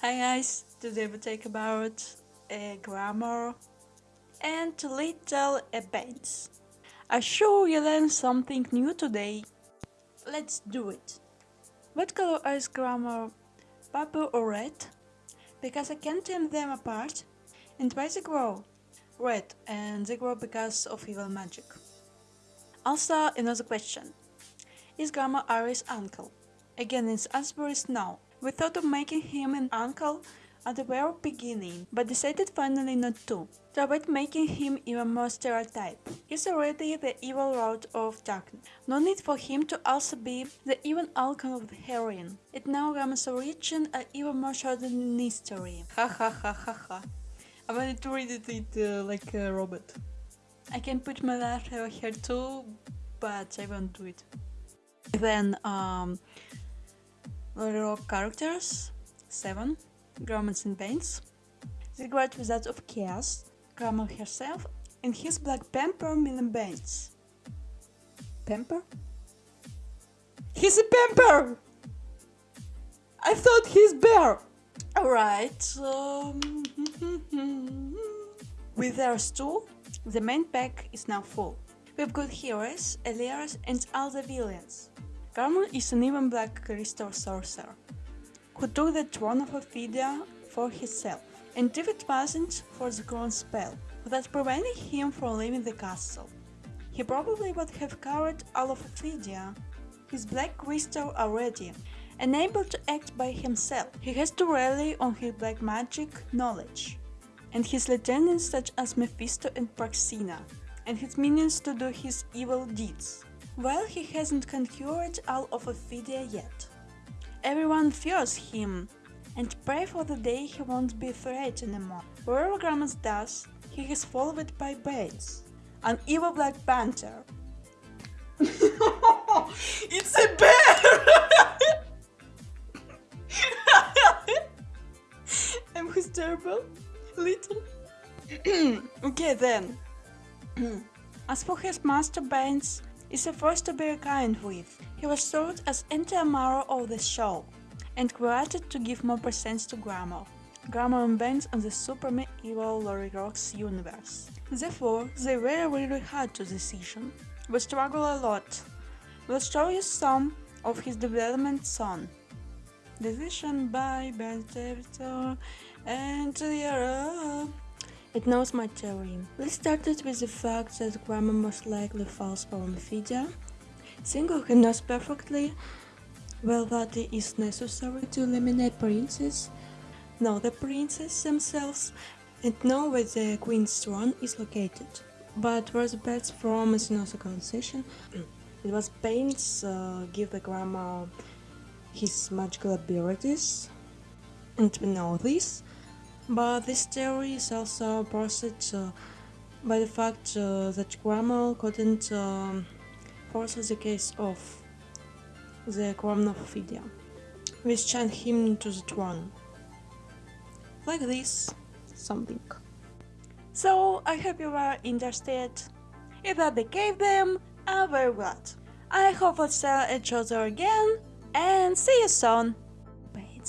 Hi guys, today we talk about a Gramorr and little events. I'm sure you learned something new today. Let's do it. What color is Gramorr? Purple or red? Because I can't tell them apart. And why they grow? Red, and they grow because of evil magic. Also, another question. Is Gramorr Ari's uncle? Again, its answer is no. We thought of making him an uncle at the very beginning, but decided finally not to. To avoid making him even more stereotype. He's already the evil lord of darkness. No need for him to also be the evil uncle of the heroine. It now Gramorr's origin are even more than history. Ha ha ha ha ha. I wanted to read it uh, like a robot. I can put my laugh here too, but I won't do it. Then, um, Rock characters 7. Gromans and Banes. The Great Wizard of Chaos, Gramorr herself, and his Black pamper Million Banes. Pamper? He's a pamper! I thought he's bear! Alright, um, with theirs too, the main pack is now full. We've got heroes, Elias, and all the villains. Carmen is an even black crystal sorcerer, who took the throne of Ophidia for himself, and if it wasn't for the crown spell that prevented him from leaving the castle, he probably would have covered all of Ophidia. His black crystal already, unable to act by himself, he has to rely on his black magic knowledge, and his lieutenants such as Mephisto and Praxina, and his minions to do his evil deeds. Well, he hasn't conquered all of Ophidia yet. Everyone fears him and pray for the day he won't be afraid anymore. Wherever Gramas does, he is followed by Banes, an evil Black Panther. it's a bear! I'm hysterical. Little. okay then. As for his master Banes, is the first to be reckoned with. He was sold as anti-Amaro of the show and created to give more presence to Gramorr. Gramorr and on the super evil LoliRock universe. Therefore, they were really hard to decision. We struggle a lot. We'll show you some of his development soon. Decision by Ben and the it knows my theory. Let's start it with the fact that Gramorr most likely falls from Ophidia. Single who knows perfectly well that it is necessary to eliminate princes, know the princes themselves, and know where the queen's throne is located. But where the best from is also conversation. It was Banes uh, give the Gramorr his magical abilities, and we know this. But this theory is also opposed uh, by the fact uh, that Cromwell couldn't um, force the case of the crown of which chant him to the throne. Like this, something. So, I hope you were interested. If that became them, I'm very glad. I hope we'll see each other again, and see you soon. Bye,